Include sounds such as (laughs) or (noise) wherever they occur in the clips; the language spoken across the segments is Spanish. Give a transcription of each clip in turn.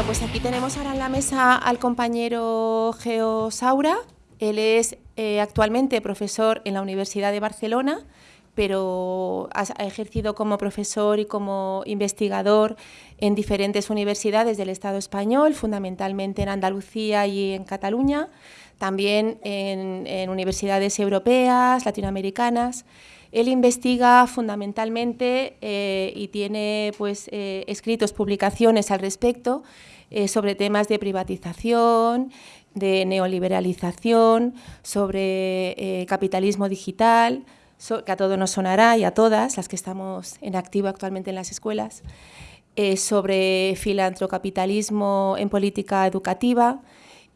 Bueno, pues aquí tenemos ahora en la mesa al compañero Geo Saura. Él es eh, actualmente profesor en la Universidad de Barcelona, pero ha, ejercido como profesor y como investigador en diferentes universidades del Estado español, fundamentalmente en Andalucía y en Cataluña, también en universidades europeas, latinoamericanas. Él investiga fundamentalmente eh, y tiene pues, eh, escritos, publicaciones al respecto eh, sobre temas de privatización, de neoliberalización, sobre capitalismo digital, que a todos nos sonará y a todas las que estamos en activo actualmente en las escuelas, sobre filantrocapitalismo en política educativa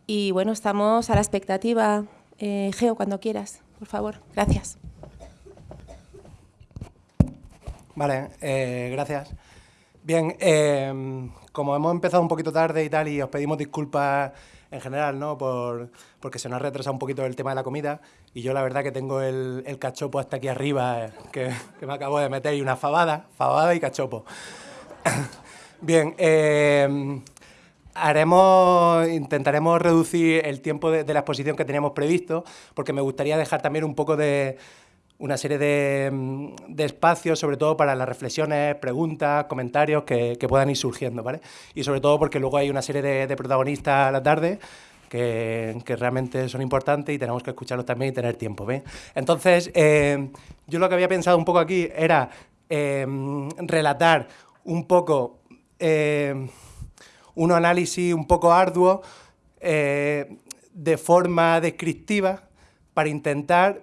y bueno, estamos a la expectativa. Geo, cuando quieras, por favor. Gracias. Vale, eh, gracias. Bien, em, como hemos empezado un poquito tarde y tal, y os pedimos disculpas en general, ¿no? Por, porque se nos ha retrasado un poquito el tema de la comida, y yo la verdad que tengo el, el cachopo hasta aquí arriba, eh, que, que, me acabo de meter, y una fabada, fabada y cachopo. (coughs) Bien, eh, haremos, intentaremos reducir el tiempo de, de la exposición que teníamos previsto, porque me gustaría dejar también un poco de una serie mm, de, espacios, sobre todo para las reflexiones, preguntas, comentarios que, puedan ir surgiendo, ¿vale? Y sobre todo porque luego hay una serie de, protagonistas a la tarde que, realmente son importantes y tenemos que escucharlos también y tener tiempo. Entonces, eh, yo lo que había pensado un poco aquí era eh, relatar un poco eh, un análisis un poco arduo de forma descriptiva para intentar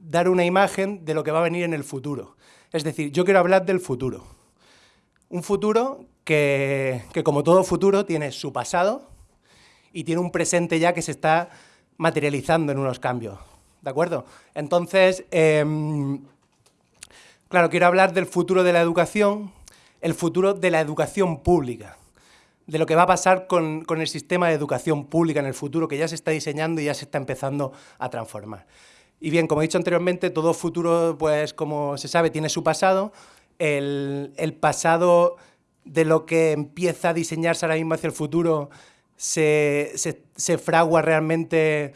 dar una imagen de lo que va a venir en el futuro. Es decir, yo quiero hablar del futuro. Un futuro que, como todo futuro, tiene su pasado y tiene un presente ya que se está materializando en unos cambios. ¿De acuerdo? Entonces, em, claro, quiero hablar del futuro de la educación, el futuro de la educación pública, de lo que va a pasar con, con el sistema de educación pública en el futuro, que ya se está diseñando y ya se está empezando a transformar. Y bien, como he dicho anteriormente, todo futuro, pues como se sabe, tiene su pasado. El, pasado de lo que empieza a diseñarse ahora mismo hacia el futuro se, fragua realmente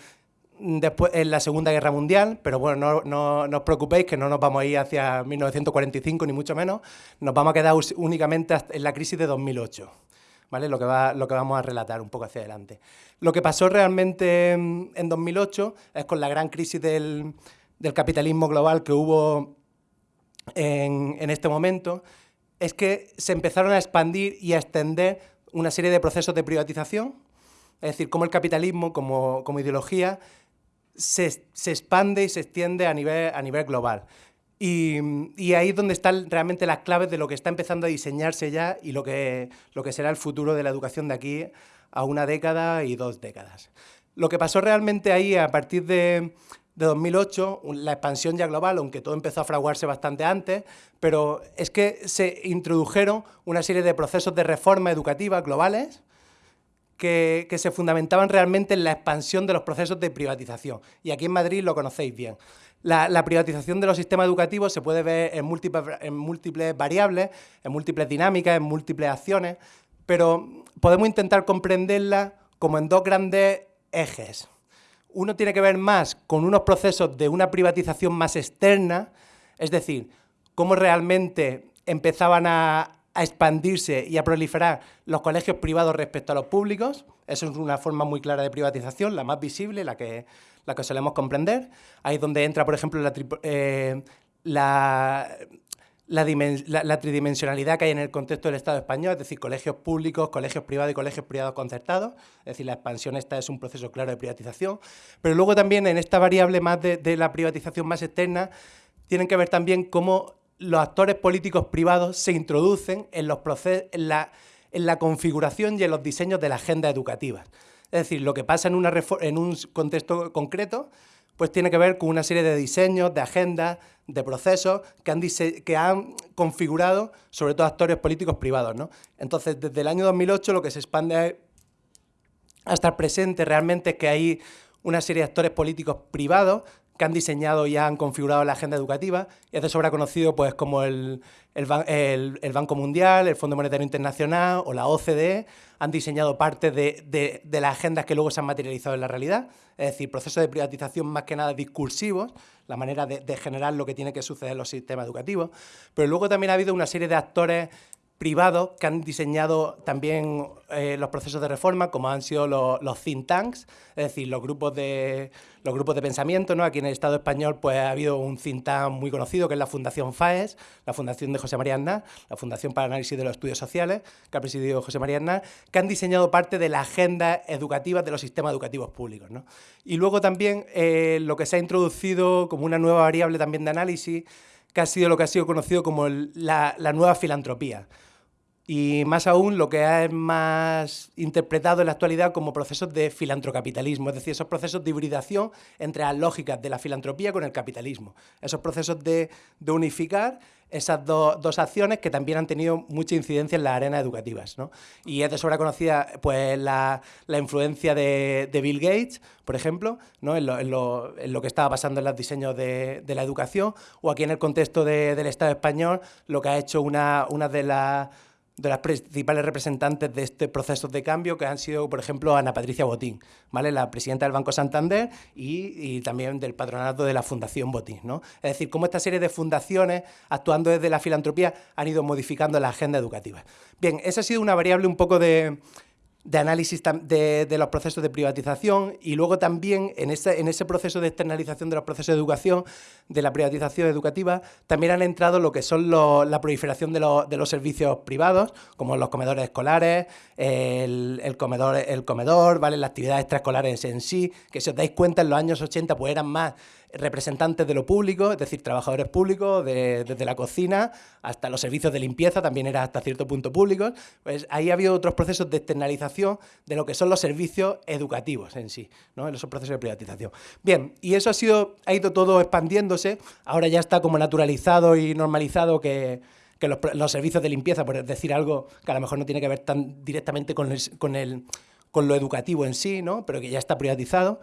después en la Segunda Guerra Mundial, pero bueno, no, no, os preocupéis que no nos vamos a ir hacia 1945 ni mucho menos, nos vamos a quedar únicamente en la crisis de 2008. Lo que, va, lo que vamos a relatar un poco hacia adelante. Lo que pasó realmente en, 2008 es con la gran crisis del, capitalismo global que hubo en, en, este momento, es que se empezaron a expandir y a extender una serie de procesos de privatización, es decir, cómo el capitalismo como, como ideología se, se, expande y se extiende a nivel, a nivel global. Y, ahí es donde están realmente las claves de lo que está empezando a diseñarse ya y lo que, lo que será el futuro de la educación de aquí a una década y dos décadas. Lo que pasó realmente ahí a partir de, de 2008, la expansión ya global, aunque todo empezó a fraguarse bastante antes, pero es que se introdujeron una serie de procesos de reforma educativa globales que, que, se fundamentaban realmente en la expansión de los procesos de privatización. Y aquí en Madrid lo conocéis bien. La, privatización de los sistemas educativos se puede ver en múltiples, variables, en múltiples dinámicas, en múltiples acciones, pero podemos intentar comprenderla como en dos grandes ejes. Uno tiene que ver más con unos procesos de una privatización más externa, es decir, cómo realmente empezaban a, a expandirse y a proliferar los colegios privados respecto a los públicos. Eso es una forma muy clara de privatización, la más visible, la que la que solemos comprender. Ahí es donde entra, por ejemplo, la, eh, la, la, tridimensionalidad que hay en el contexto del Estado español, es decir, colegios públicos, colegios privados y colegios privados concertados, es decir, la expansión esta es un proceso claro de privatización, pero luego también en esta variable más de, la privatización más externa, tienen que ver también cómo los actores políticos privados se introducen en, los en, la, en la configuración y en los diseños de la agenda educativa. Es decir, lo que pasa en, una en un contexto concreto pues tiene que ver con una serie de diseños, de agendas, de procesos que han, que han configurado sobre todo actores políticos privados. ¿no? Entonces, desde el año 2008 lo que se expande hasta el presente realmente es que hay una serie de actores políticos privados que han diseñado y han configurado la agenda educativa, y es de sobra conocido pues, como el, el, Banco Mundial, el Fondo Monetario Internacional o la OCDE, han diseñado parte de, de, las agendas que luego se han materializado en la realidad, es decir, procesos de privatización más que nada discursivos, la manera de, de generar lo que tiene que suceder en los sistemas educativos, pero luego también ha habido una serie de actores privados que han diseñado también eh, los procesos de reforma, como han sido los, think tanks, es decir, los grupos de, los grupos de pensamiento. ¿no? Aquí en el Estado español pues, ha habido un think tank muy conocido, que es la Fundación FAES, la Fundación de José María Aznar, la Fundación para Análisis de los Estudios Sociales, que ha presidido José María Aznar, que han diseñado parte de la agenda educativa de los sistemas educativos públicos. ¿no? Y luego también eh, lo que se ha introducido como una nueva variable también de análisis, que ha sido lo que ha sido conocido como la, nueva filantropía. Y más aún lo que es más interpretado en la actualidad como procesos de filantrocapitalismo, es decir, esos procesos de hibridación entre las lógicas de la filantropía con el capitalismo. Esos procesos de, de unificar esas dos acciones que también han tenido mucha incidencia en las arenas educativas. ¿no? Y es de sobra conocida pues, la, la influencia de, de, Bill Gates, por ejemplo, ¿no? en, lo, en, lo, en, lo, que estaba pasando en los diseños de, de, la educación, o aquí en el contexto del Estado español, lo que ha hecho una, una de las de las principales representantes de este proceso de cambio, que han sido, por ejemplo, Ana Patricia Botín, ¿vale? la presidenta del Banco Santander y, también del patronato de la Fundación Botín. ¿no? Es decir, cómo esta serie de fundaciones, actuando desde la filantropía, han ido modificando la agenda educativa. Bien, esa ha sido una variable un poco de, de análisis de, de, los procesos de privatización y luego también en ese, en ese proceso de externalización de los procesos de educación, de la privatización educativa, también han entrado lo que son la proliferación de, de, los servicios privados, como los comedores escolares, el, el, comedor, el comedor, ¿vale? las actividades extraescolares en sí, que si os dais cuenta en los años 80 pues eran más representantes de lo público, es decir, trabajadores públicos, desde la cocina hasta los servicios de limpieza, también era hasta cierto punto públicos, pues ahí ha habido otros procesos de externalización de lo que son los servicios educativos en sí, ¿no? en esos procesos de privatización. Bien, y eso ha, sido, ha ido todo expandiéndose, ahora ya está como naturalizado y normalizado que, que los, servicios de limpieza, por decir algo que a lo mejor no tiene que ver tan directamente con, con, el, con lo educativo en sí, ¿no? pero que ya está privatizado,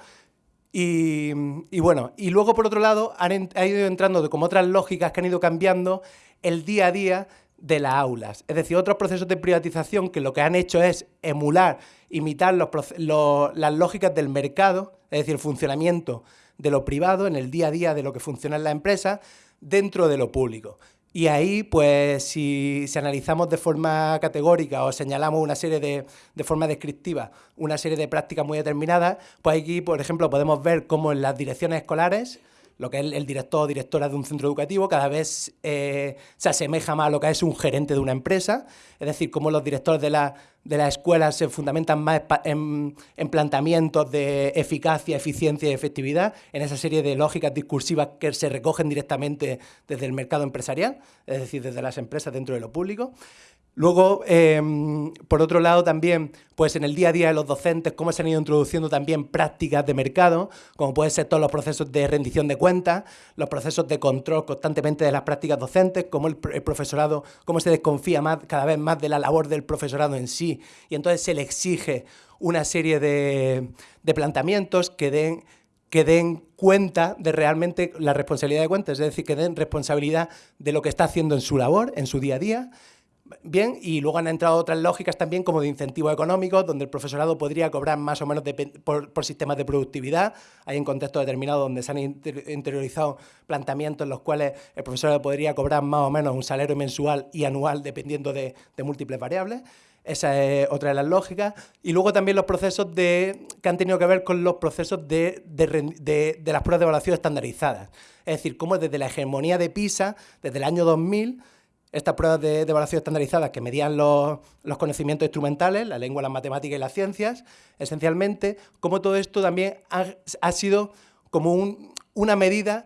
y, bueno, y luego por otro lado han, ido entrando como otras lógicas que han ido cambiando el día a día de las aulas. Es decir, otros procesos de privatización que lo que han hecho es emular, imitar las lógicas del mercado, es decir, el funcionamiento de lo privado en el día a día de lo que funciona en la empresa dentro de lo público. Y ahí, pues, si, analizamos de forma categórica o señalamos una serie de, de forma descriptiva, una serie de prácticas muy determinadas, pues aquí, por ejemplo, podemos ver cómo en las direcciones escolares lo que es el director o directora de un centro educativo, cada vez eh, se asemeja más a lo que es un gerente de una empresa, es decir, cómo los directores de la, de las escuelas se fundamentan más en, en, planteamientos de eficacia, eficiencia y efectividad, en esa serie de lógicas discursivas que se recogen directamente desde el mercado empresarial, es decir, desde las empresas dentro de lo público. Luego, em, por otro lado, también, pues en el día a día de los docentes, cómo se han ido introduciendo también prácticas de mercado, como pueden ser todos los procesos de rendición de cuentas, los procesos de control constantemente de las prácticas docentes, cómo el, profesorado, cómo se desconfía más, cada vez más de la labor del profesorado en sí, y entonces se le exige una serie de, de planteamientos que den que den cuenta de realmente la responsabilidad de cuentas, es decir, que den responsabilidad de lo que está haciendo en su labor, en su día a día, Bien, y luego han entrado otras lógicas también como de incentivos económicos, donde el profesorado podría cobrar más o menos por, sistemas de productividad. Hay en contextos determinados donde se han interiorizado planteamientos en los cuales el profesorado podría cobrar más o menos un salario mensual y anual dependiendo de, múltiples variables. Esa es otra de las lógicas. Y luego también los procesos de, que han tenido que ver con los procesos de, de, las pruebas de evaluación estandarizadas. Es decir, cómo desde la hegemonía de PISA, desde el año 2000, estas pruebas de, evaluación estandarizadas que medían los, conocimientos instrumentales, la lengua, las matemáticas y las ciencias, esencialmente, como todo esto también ha, sido como una medida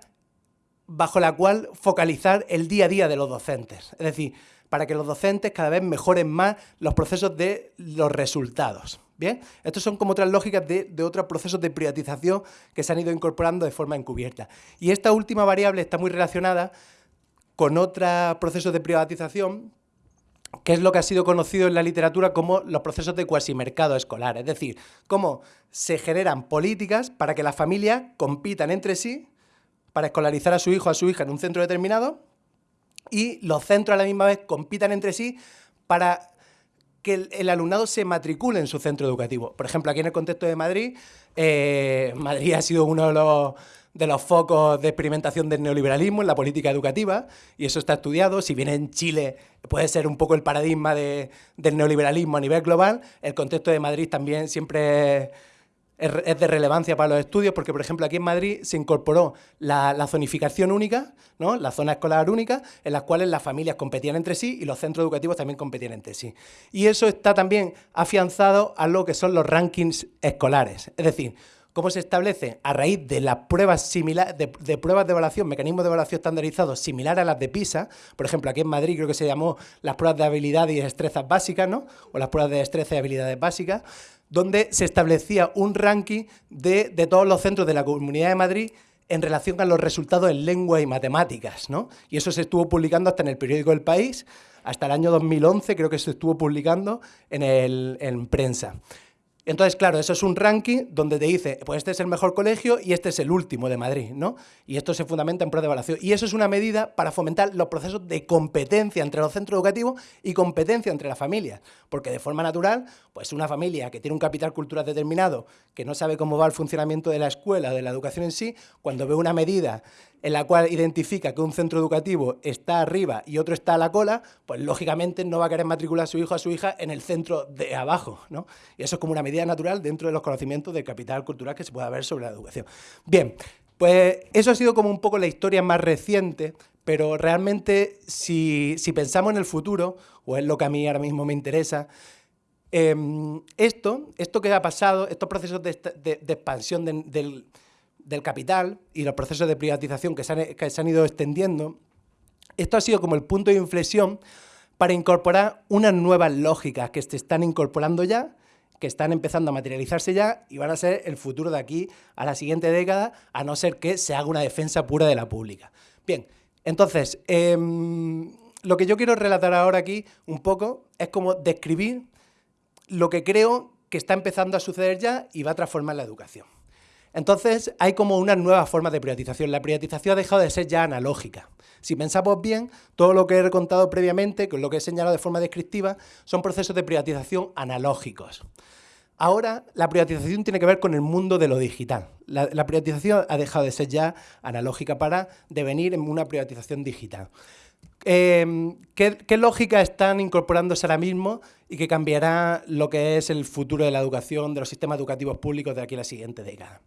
bajo la cual focalizar el día a día de los docentes. Es decir, para que los docentes cada vez mejoren más los procesos de los resultados. ¿Bien? Estos son como otras lógicas de, de, otros procesos de privatización que se han ido incorporando de forma encubierta. Y esta última variable está muy relacionada con otros procesos de privatización, que es lo que ha sido conocido en la literatura como los procesos de cuasimercado escolar, es decir, cómo se generan políticas para que las familias compitan entre sí para escolarizar a su hijo o a su hija en un centro determinado y los centros a la misma vez compitan entre sí para que el, alumnado se matricule en su centro educativo. Por ejemplo, aquí en el contexto de Madrid, eh, Madrid ha sido uno de los, de los focos de experimentación del neoliberalismo en la política educativa, y eso está estudiado. Si bien en Chile puede ser un poco el paradigma del neoliberalismo a nivel global, el contexto de Madrid también siempre es de relevancia para los estudios porque, por ejemplo, aquí en Madrid se incorporó la, zonificación única, ¿no? la zona escolar única, en las cuales las familias competían entre sí y los centros educativos también competían entre sí. Y eso está también afianzado a lo que son los rankings escolares. Es decir, cómo se establece a raíz de las pruebas similares, de, pruebas de evaluación, mecanismos de evaluación estandarizados similares a las de PISA, por ejemplo, aquí en Madrid creo que se llamó las pruebas de habilidad y destrezas básicas, ¿no? O las pruebas de destreza y habilidades básicas, donde se establecía un ranking de, todos los centros de la Comunidad de Madrid en relación a los resultados en lengua y matemáticas, ¿no? Y eso se estuvo publicando hasta en el periódico El País, hasta el año 2011 creo que se estuvo publicando en, prensa. Entonces, claro, eso es un ranking donde te dice, pues este es el mejor colegio y este es el último de Madrid, ¿no? Y esto se fundamenta en pruebas de evaluación. Y eso es una medida para fomentar los procesos de competencia entre los centros educativos y competencia entre las familias. Porque de forma natural, pues una familia que tiene un capital cultural determinado, que no sabe cómo va el funcionamiento de la escuela, de la educación en sí, cuando ve una medida en la cual identifica que un centro educativo está arriba y otro está a la cola, pues lógicamente no va a querer matricular a su hijo o a su hija en el centro de abajo. ¿no? Y eso es como una medida natural dentro de los conocimientos de capital cultural que se puede ver sobre la educación. Bien, pues eso ha sido como un poco la historia más reciente, pero realmente si, pensamos en el futuro, o es lo que a mí ahora mismo me interesa, em, esto, esto que ha pasado, estos procesos de, expansión del del capital y los procesos de privatización que se, han, ido extendiendo, esto ha sido como el punto de inflexión para incorporar unas nuevas lógicas que se están incorporando ya, que están empezando a materializarse ya y van a ser el futuro de aquí a la siguiente década, a no ser que se haga una defensa pura de la pública. Bien, entonces, em, lo que yo quiero relatar ahora aquí un poco es como describir lo que creo que está empezando a suceder ya y va a transformar la educación. Entonces, hay como una nueva forma de privatización. La privatización ha dejado de ser ya analógica. Si pensamos bien, todo lo que he contado previamente, con lo que he señalado de forma descriptiva, son procesos de privatización analógicos. Ahora, la privatización tiene que ver con el mundo de lo digital. La, privatización ha dejado de ser ya analógica para devenir en una privatización digital. Em, ¿qué, ¿qué, lógica están incorporándose ahora mismo y que cambiará lo que es el futuro de la educación, de los sistemas educativos públicos de aquí a la siguiente década?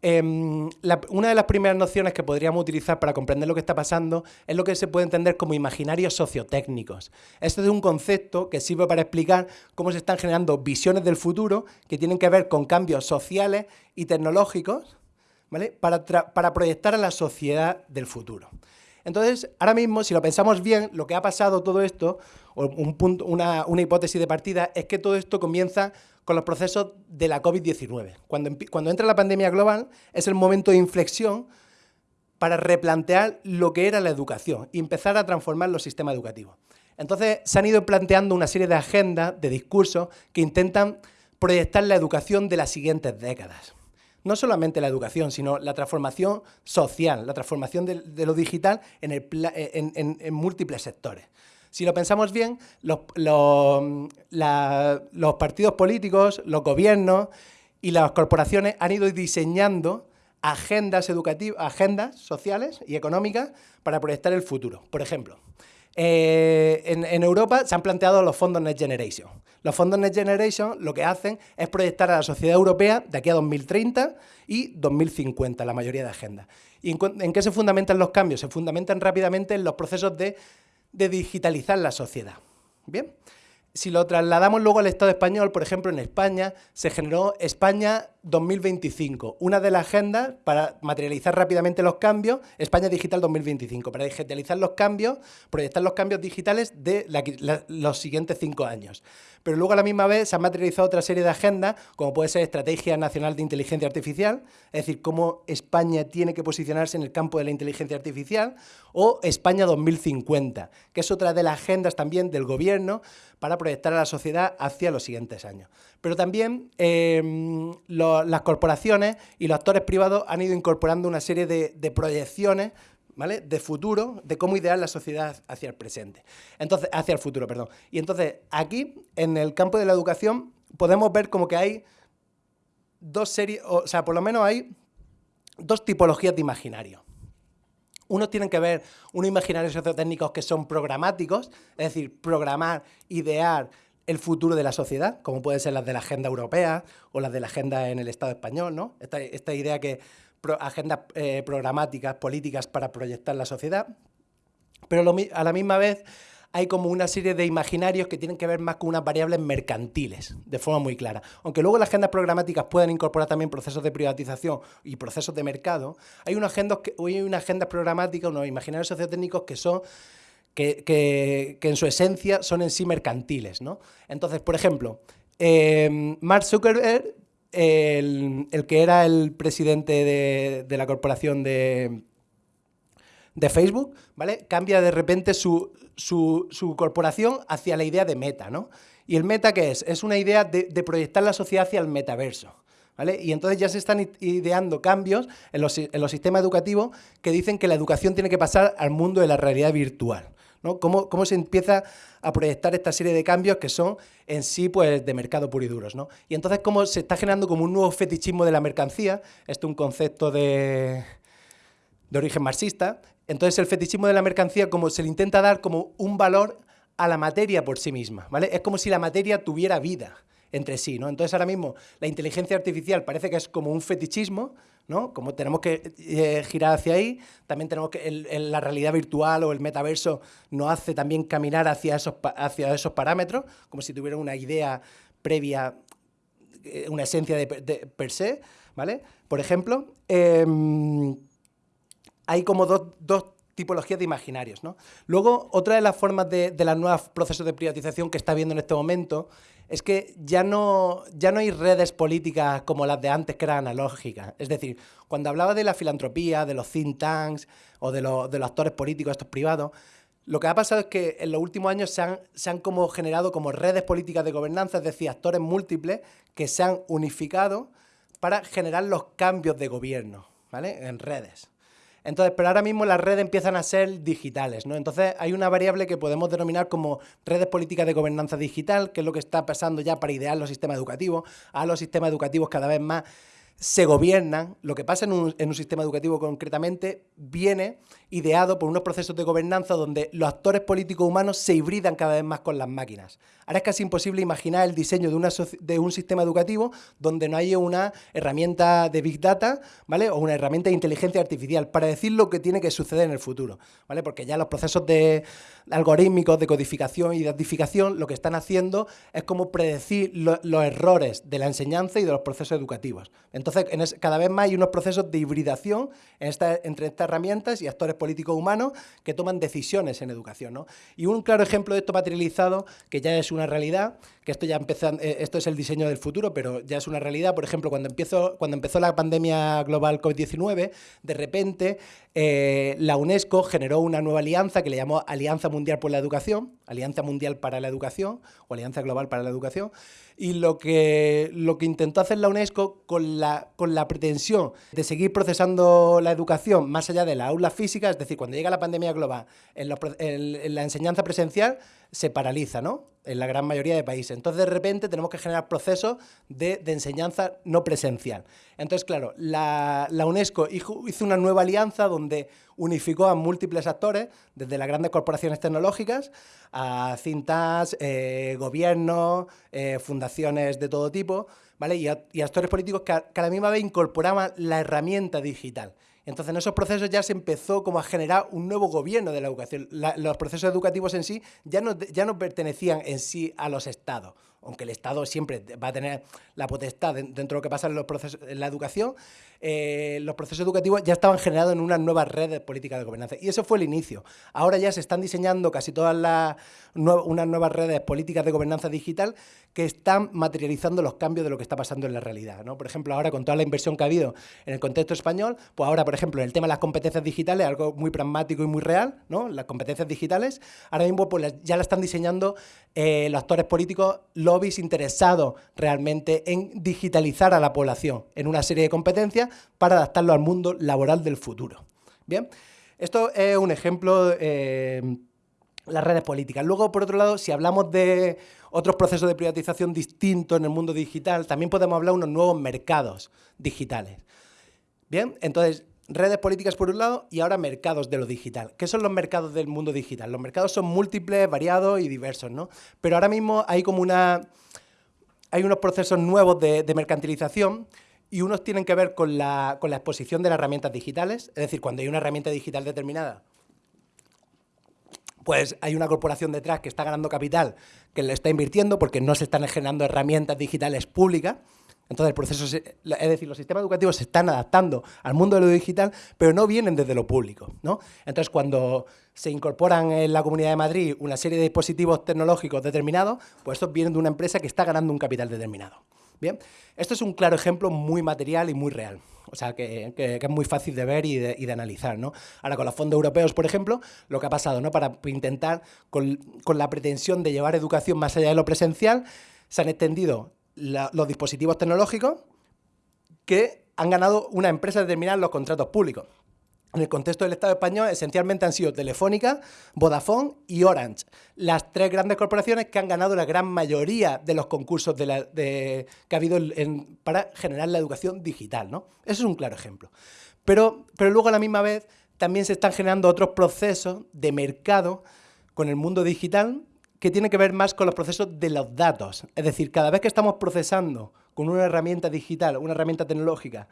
Em, una de las primeras nociones que podríamos utilizar para comprender lo que está pasando es lo que se puede entender como imaginarios sociotécnicos. Este es un concepto que sirve para explicar cómo se están generando visiones del futuro que tienen que ver con cambios sociales y tecnológicos para, para proyectar a la sociedad del futuro. Entonces, ahora mismo, si lo pensamos bien, lo que ha pasado todo esto, o un punto, una, hipótesis de partida, es que todo esto comienza con los procesos de la COVID-19. Cuando, cuando entra la pandemia global, es el momento de inflexión para replantear lo que era la educación y empezar a transformar los sistemas educativos. Entonces, se han ido planteando una serie de agendas, de discursos, que intentan proyectar la educación de las siguientes décadas no solamente la educación, sino la transformación social, la transformación de, lo digital en, múltiples sectores. Si lo pensamos bien, los, partidos políticos, los gobiernos y las corporaciones han ido diseñando agendas educativas, agendas sociales y económicas para proyectar el futuro. Por ejemplo, eh, en, Europa se han planteado los fondos Next Generation. Los fondos Next Generation lo que hacen es proyectar a la sociedad europea de aquí a 2030 y 2050, la mayoría de agendas. ¿Y en, qué se fundamentan los cambios? Se fundamentan rápidamente en los procesos de, de digitalizar la sociedad. ¿Bien? Si lo trasladamos luego al Estado español, por ejemplo, en España se generó España 2025, una de las agendas para materializar rápidamente los cambios, España Digital 2025, para digitalizar los cambios, proyectar los cambios digitales de los siguientes cinco años. Pero luego a la misma vez se ha materializado otra serie de agendas, como puede ser Estrategia Nacional de Inteligencia Artificial, es decir, cómo España tiene que posicionarse en el campo de la inteligencia artificial, o España 2050, que es otra de las agendas también del gobierno para proyectar a la sociedad hacia los siguientes años. Pero también em, las corporaciones y los actores privados han ido incorporando una serie de, proyecciones ¿vale? de futuro, de cómo idear la sociedad hacia el presente. Entonces, hacia el futuro, perdón. Y entonces, aquí, en el campo de la educación, podemos ver como que hay dos series, o sea, por lo menos hay dos tipologías de imaginarios. Unos tienen que ver unos imaginarios sociotécnicos que son programáticos, es decir, programar, idear el futuro de la sociedad, como pueden ser las de la agenda europea o las de la agenda en el Estado español, ¿no? Esta, esta idea que agendas eh, programáticas, políticas para proyectar la sociedad, pero a la misma vez hay como una serie de imaginarios que tienen que ver más con unas variables mercantiles, de forma muy clara. Aunque luego las agendas programáticas puedan incorporar también procesos de privatización y procesos de mercado, hay, unas agendas, una agenda programática, unos imaginarios sociotécnicos que son que, en su esencia son en sí mercantiles. ¿no? Entonces, por ejemplo, eh, Mark Zuckerberg el, que era el presidente de, la corporación de, de, Facebook, ¿vale? Cambia de repente su, corporación hacia la idea de meta, ¿no? ¿Y el meta qué es? Es una idea de, proyectar la sociedad hacia el metaverso. ¿Vale? Y entonces ya se están ideando cambios en los, en los sistemas educativos que dicen que la educación tiene que pasar al mundo de la realidad virtual. ¿no? ¿Cómo, se empieza a proyectar esta serie de cambios que son en sí pues, de mercado puro y duros? ¿no? Y entonces cómo se está generando como un nuevo fetichismo de la mercancía, esto es un concepto de, de origen marxista, entonces el fetichismo de la mercancía como se le intenta dar como un valor a la materia por sí misma, ¿vale? Es como si la materia tuviera vida entre sí, ¿no? Entonces ahora mismo la inteligencia artificial parece que es como un fetichismo, ¿no? Como tenemos que eh, girar hacia ahí, también tenemos que la realidad virtual o el metaverso nos hace también caminar hacia esos, hacia esos parámetros, como si tuviera una idea previa, eh, una esencia de, per se, ¿vale? Por ejemplo, em, hay como dos, dos tipologías de imaginarios. ¿no? Luego, otra de las formas de, de los nuevos procesos de privatización que está viendo en este momento es que ya no, ya no hay redes políticas como las de antes que eran analógicas. Es decir, cuando hablaba de la filantropía, de los think tanks o de, los, de los actores políticos, estos privados, lo que ha pasado es que en los últimos años se han, se han como generado como redes políticas de gobernanza, es decir, actores múltiples que se han unificado para generar los cambios de gobierno, ¿vale? En redes. Entonces, pero ahora mismo las redes empiezan a ser digitales, ¿no? Entonces hay una variable que podemos denominar como redes políticas de gobernanza digital, que es lo que está pasando ya para idear los sistemas educativos. A los sistemas educativos cada vez más se gobiernan, lo que pasa en un, sistema educativo concretamente viene ideado por unos procesos de gobernanza donde los actores políticos humanos se hibridan cada vez más con las máquinas. Ahora es casi imposible imaginar el diseño de, una, de un sistema educativo donde no haya una herramienta de Big Data, ¿vale? O una herramienta de inteligencia artificial para decir lo que tiene que suceder en el futuro, ¿vale? Porque ya los procesos de algorítmicos de codificación y identificación lo que están haciendo es como predecir los errores de la enseñanza y de los procesos educativos. Entonces, cada vez más hay unos procesos de hibridación entre estas herramientas y actores políticos humanos que toman decisiones en educación. Y un claro ejemplo de esto materializado, que ya es una realidad, que esto ya empezó, eh, esto es el diseño del futuro, pero ya es una realidad. Por ejemplo, cuando, empezó, cuando empezó la pandemia global COVID-19, de repente eh, la UNESCO generó una nueva alianza que le llamó Alianza Mundial por la Educación, Alianza Mundial para la Educación o Alianza Global para la Educación, y lo que, lo que intentó hacer la UNESCO con la, con la pretensión de seguir procesando la educación más allá de la aula física, es decir, cuando llega la pandemia global, en la enseñanza presencial, se paraliza, ¿no? En la gran mayoría de países. Entonces, de repente, tenemos que generar procesos de, enseñanza no presencial. Entonces, claro, la, UNESCO hizo una nueva alianza donde unificó a múltiples actores, desde las grandes corporaciones tecnológicas a cintas, eh, gobiernos, eh, fundaciones de todo tipo, ¿vale? Y, actores políticos que a la misma vez incorporaban la herramienta digital. Entonces, en esos procesos ya se empezó como a generar un nuevo gobierno de la educación. los procesos educativos en sí ya no, ya no pertenecían en sí a los estados aunque el Estado siempre va a tener la potestad dentro de lo que pasa en, los procesos, en la educación, eh, los procesos educativos ya estaban generados en unas nuevas redes políticas de gobernanza. Y eso fue el inicio. Ahora ya se están diseñando casi todas las unas nuevas redes políticas de gobernanza digital que están materializando los cambios de lo que está pasando en la realidad. ¿no? Por ejemplo, ahora con toda la inversión que ha habido en el contexto español, pues ahora, por ejemplo, en el tema de las competencias digitales, algo muy pragmático y muy real, ¿no? las competencias digitales, ahora mismo pues, ya la están diseñando eh, los actores políticos, lobbies interesados realmente en digitalizar a la población en una serie de competencias para adaptarlo al mundo laboral del futuro. Bien, esto es un ejemplo, eh, las redes políticas. Luego, por otro lado, si hablamos de otros procesos de privatización distintos en el mundo digital, también podemos hablar de unos nuevos mercados digitales. Bien, entonces, redes políticas por un lado y ahora mercados de lo digital. ¿Qué son los mercados del mundo digital? Los mercados son múltiples, variados y diversos, ¿no? Pero ahora mismo hay como una... Hay unos procesos nuevos de, de mercantilización y unos tienen que ver con la, con la exposición de las herramientas digitales, es decir, cuando hay una herramienta digital determinada, pues hay una corporación detrás que está ganando capital, que le está invirtiendo porque no se están generando herramientas digitales públicas. Entonces, el proceso, es decir, los sistemas educativos se están adaptando al mundo de lo digital, pero no vienen desde lo público. ¿no? Entonces, cuando se incorporan en la Comunidad de Madrid una serie de dispositivos tecnológicos determinados, pues estos vienen de una empresa que está ganando un capital determinado. Bien, esto es un claro ejemplo muy material y muy real. O sea, que, es muy fácil de ver y de, analizar, ¿no? Ahora, con los fondos europeos, por ejemplo, lo que ha pasado, ¿no? Para intentar, con, la pretensión de llevar educación más allá de lo presencial, se han extendido los dispositivos tecnológicos que han ganado una empresa determinada los contratos públicos en el contexto del Estado español, esencialmente han sido Telefónica, Vodafone y Orange, las tres grandes corporaciones que han ganado la gran mayoría de los concursos que ha habido para generar la educación digital. ¿no? Eso es un claro ejemplo. Pero, pero luego a la misma vez también se están generando otros procesos de mercado con el mundo digital que tienen que ver más con los procesos de los datos. Es decir, cada vez que estamos procesando con una herramienta digital, una herramienta tecnológica,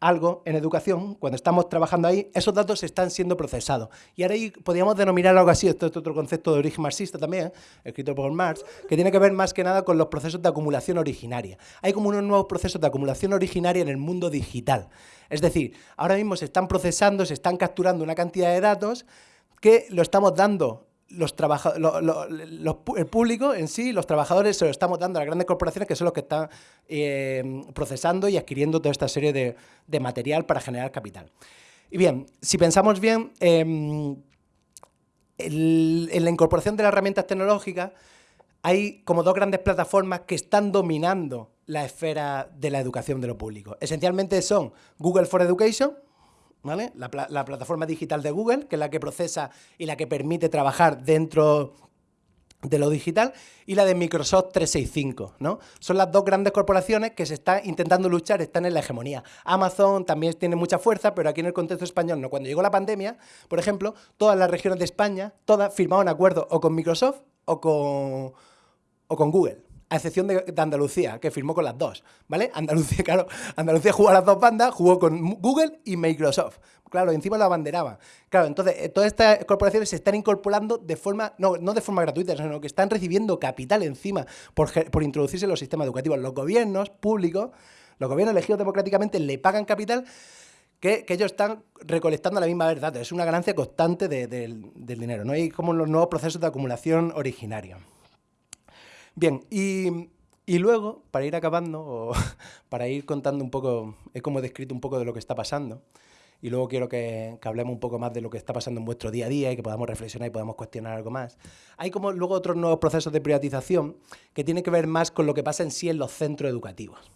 algo en educación, cuando estamos trabajando ahí, esos datos están siendo procesados. Y ahora ahí podríamos denominar algo así, esto es otro concepto de origen marxista también, escrito por Marx, que tiene que ver más que nada con los procesos de acumulación originaria. Hay como unos nuevos procesos de acumulación originaria en el mundo digital. Es decir, ahora mismo se están procesando, se están capturando una cantidad de datos que lo estamos dando los el público en sí, los trabajadores, se lo estamos dando a las grandes corporaciones que son los que están eh, procesando y adquiriendo toda esta serie de, material para generar capital. Y bien, si pensamos bien, em, en la incorporación de las herramientas tecnológicas hay como dos grandes plataformas que están dominando la esfera de la educación de lo público. Esencialmente son Google for Education, la, plataforma digital de Google, que es la que procesa y la que permite trabajar dentro de lo digital, y la de Microsoft 365, ¿no? Son las dos grandes corporaciones que se están intentando luchar, están en la hegemonía. Amazon también tiene mucha fuerza, pero aquí en el contexto español no. Cuando llegó la pandemia, por ejemplo, todas las regiones de España, todas firmaron acuerdos o con Microsoft o con, o con Google a excepción de, Andalucía, que firmó con las dos, ¿vale? Andalucía, (laughs) claro, Andalucía jugó a las dos bandas, jugó con Google y Microsoft. Claro, encima la abanderaba. Claro, entonces, eh, todas estas corporaciones se están incorporando de forma, no, no de forma gratuita, sino que están recibiendo capital encima por, por introducirse en los sistemas educativos. Los gobiernos públicos, los gobiernos elegidos democráticamente, le pagan capital que, ellos están recolectando la misma verdad. Es una ganancia constante del dinero. ¿no? Hay como los nuevos procesos de acumulación originarios. Bien, y, luego, para ir acabando, o (laughs) para ir contando un poco, he como descrito un poco de lo que está pasando, y luego quiero que, hablemos un poco más de lo que está pasando en vuestro día a día y que podamos reflexionar y podamos cuestionar algo más. Hay como luego otros nuevos procesos de privatización que tienen que ver más con lo que pasa en sí en los centros educativos.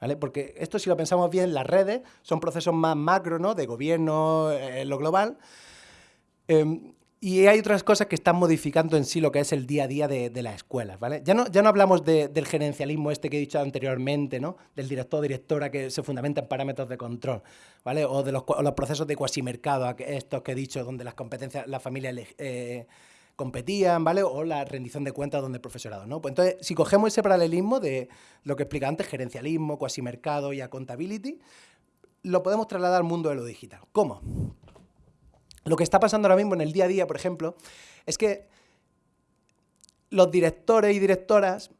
¿Vale? Porque esto, si lo pensamos bien, las redes son procesos más macro, ¿no? De gobierno, eh, en lo global. Em, y hay otras cosas que están modificando en sí lo que es el día a día de, las escuelas, ¿vale? Ya no, ya no hablamos del gerencialismo este que he dicho anteriormente, ¿no? Del director o directora que se fundamenta en parámetros de control, ¿vale? O de los, procesos de cuasimercado, estos que he dicho, donde las competencias, las familias eh, competían, ¿vale? O la rendición de cuentas donde el profesorado, ¿no? Pues entonces, si cogemos ese paralelismo de lo que explica antes, gerencialismo, cuasimercado y accountability, lo podemos trasladar al mundo de lo digital. ¿Cómo? Lo que está pasando ahora mismo en el día a día, por ejemplo, es que los directores y directoras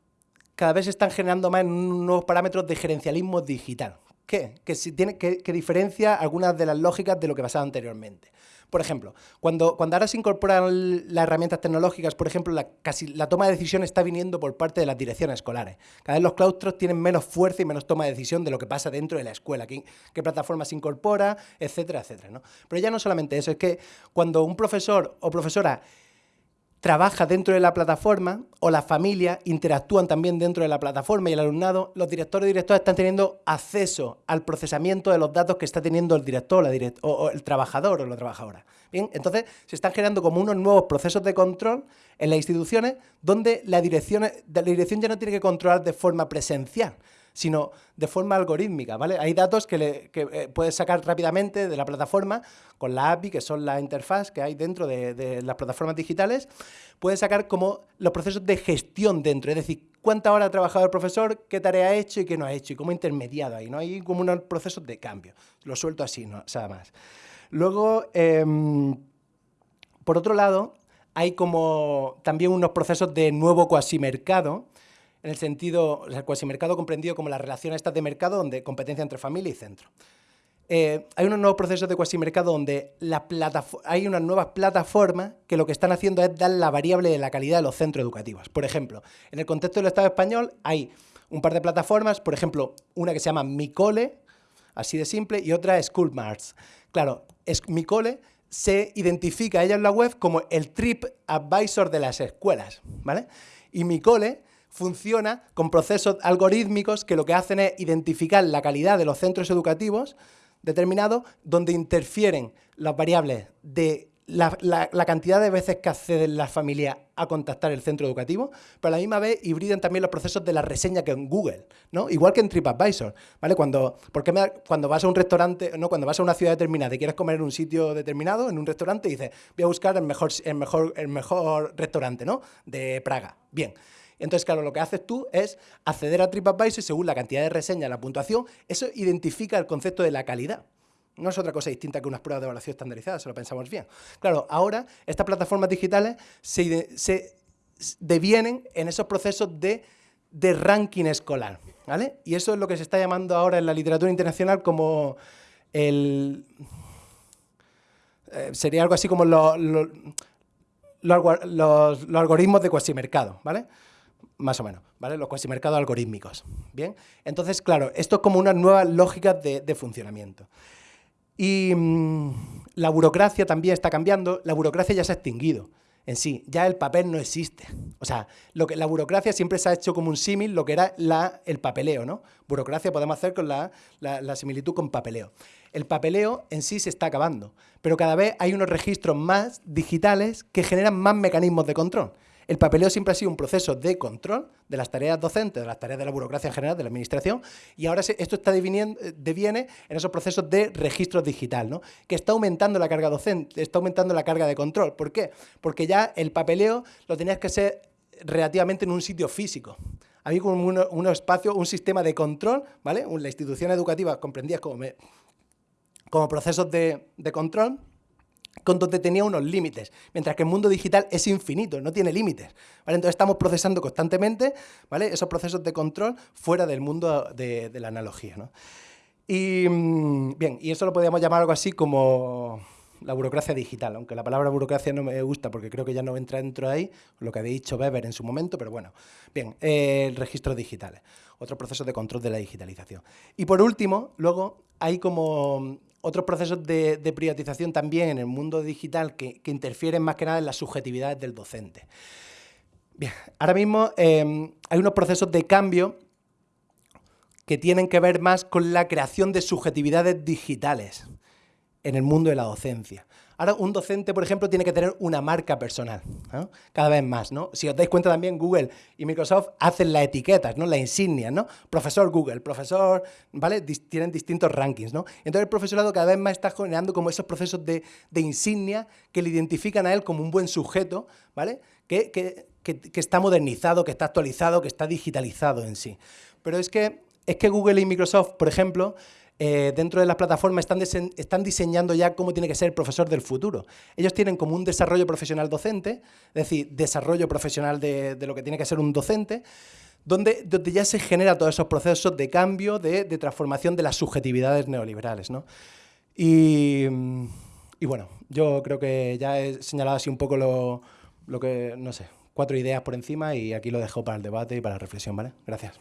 cada vez están generando más nuevos parámetros de gerencialismo digital. ¿Qué? Que, tiene, que, que diferencia algunas de las lógicas de lo que pasaba anteriormente. Por ejemplo, cuando, cuando ahora se incorporan las herramientas tecnológicas, por ejemplo, la, casi la toma de decisión está viniendo por parte de las direcciones escolares. Cada vez los claustros tienen menos fuerza y menos toma de decisión de lo que pasa dentro de la escuela, qué, qué plataforma se incorpora, etcétera, etcétera. ¿no? Pero ya no solamente eso, es que cuando un profesor o profesora trabaja dentro de la plataforma o las familias interactúan también dentro de la plataforma y el alumnado, los directores y directoras están teniendo acceso al procesamiento de los datos que está teniendo el director o, el trabajador o la trabajadora. Bien, entonces se están generando como unos nuevos procesos de control en las instituciones donde la dirección, la dirección ya no tiene que controlar de forma presencial, sino de forma algorítmica, ¿vale? Hay datos que, le, eh, puedes sacar rápidamente de la plataforma con la API, que son la interfaz que hay dentro de, las plataformas digitales, puedes sacar como los procesos de gestión dentro, es decir, cuánta hora ha trabajado el profesor, qué tarea ha hecho y qué no ha hecho, y cómo intermediado ahí, ¿no? Hay como unos procesos de cambio. Lo suelto así, no, o más. Luego, em, por otro lado, hay como también unos procesos de nuevo cuasi mercado, en el sentido, o sea, el mercado comprendido como las relaciones estas de mercado, donde competencia entre familia y centro. Eh, hay unos nuevos procesos de cuasi-mercado donde la hay unas nuevas plataformas que lo que están haciendo es dar la variable de la calidad de los centros educativos. Por ejemplo, en el contexto del Estado español hay un par de plataformas, por ejemplo, una que se llama Micole, así de simple, y otra Schoolmarts. Claro, es, Micole se identifica ella en la web como el trip advisor de las escuelas, ¿vale? Y Micole funciona con procesos algorítmicos que lo que hacen es identificar la calidad de los centros educativos determinados donde interfieren las variables de la, cantidad de veces que acceden las familias a contactar el centro educativo, pero a la misma vez hibridan también los procesos de la reseña que en Google, ¿no? Igual que en TripAdvisor, ¿vale? Cuando, porque cuando vas a un restaurante, no, cuando vas a una ciudad determinada y quieres comer en un sitio determinado, en un restaurante, dices, voy a buscar el mejor, el mejor, el mejor restaurante, ¿no? De Praga. Bien. Entonces, claro, lo que haces tú es acceder a TripAdvisor y según la cantidad de reseñas, la puntuación, eso identifica el concepto de la calidad. No es otra cosa distinta que unas pruebas de evaluación estandarizadas, si lo pensamos bien. Claro, ahora estas plataformas digitales se, devienen en esos procesos de, ranking escolar. ¿vale? Y eso es lo que se está llamando ahora en la literatura internacional como el... Eh, sería algo así como los, los, algoritmos de cuasimercado, ¿vale? Más o menos, ¿vale? Los cuasimercados algorítmicos, ¿bien? Entonces, claro, esto es como una nueva lógica de, funcionamiento. Y mm, la burocracia también está cambiando, la burocracia ya se ha extinguido en sí, ya el papel no existe. O sea, lo que, la burocracia siempre se ha hecho como un símil lo que era la, el papeleo, ¿no? Burocracia podemos hacer con la, la similitud con papeleo. El papeleo en sí se está acabando, pero cada vez hay unos registros más digitales que generan más mecanismos de control. El papeleo siempre ha sido un proceso de control de las tareas docentes, de las tareas de la burocracia en general, de la administración, y ahora esto está deviene en esos procesos de registro digital, ¿no? que está aumentando la carga docente, está aumentando la carga de control. ¿Por qué? Porque ya el papeleo lo tenías que ser relativamente en un sitio físico. Había un, espacio, un sistema de control, ¿vale? La institución educativa comprendía como, como procesos de control, con donde tenía unos límites, mientras que el mundo digital es infinito, no tiene límites. ¿vale? Entonces estamos procesando constantemente ¿vale? esos procesos de control fuera del mundo de, la analogía. ¿no? Y mm, bien, y eso lo podríamos llamar algo así como la burocracia digital, aunque la palabra burocracia no me gusta porque creo que ya no entra dentro de ahí, lo que había dicho Weber en su momento, pero bueno. Bien, eh, registros digitales, otro proceso de control de la digitalización. Y por último, luego hay como otros procesos de, privatización también en el mundo digital que, interfieren más que nada en las subjetividades del docente. Bien, ahora mismo em, hay unos procesos de cambio que tienen que ver más con la creación de subjetividades digitales en el mundo de la docencia. Ahora, un docente, por ejemplo, tiene que tener una marca personal, cada vez más. ¿no? Si os dais cuenta también, Google y Microsoft hacen las etiquetas, ¿no? las insignias, ¿no? Profesor Google, profesor, ¿vale? tienen distintos rankings. ¿no? Entonces el profesorado cada vez más está generando como esos procesos de, insignia que le identifican a él como un buen sujeto, ¿vale? Que, que está modernizado, que está actualizado, que está digitalizado en sí. Pero es que, es que Google y Microsoft, por ejemplo, eh, dentro de las plataformas están, están diseñando ya cómo tiene que ser el profesor del futuro. Ellos tienen como un desarrollo profesional docente, es decir, desarrollo profesional de, lo que tiene que ser un docente, donde, donde, ya se genera todos esos procesos de cambio, de, transformación de las subjetividades neoliberales. ¿no? Y, y, bueno, yo creo que ya he señalado así un poco lo, lo que, no sé, cuatro ideas por encima y aquí lo dejo para el debate y para la reflexión, ¿vale? Gracias.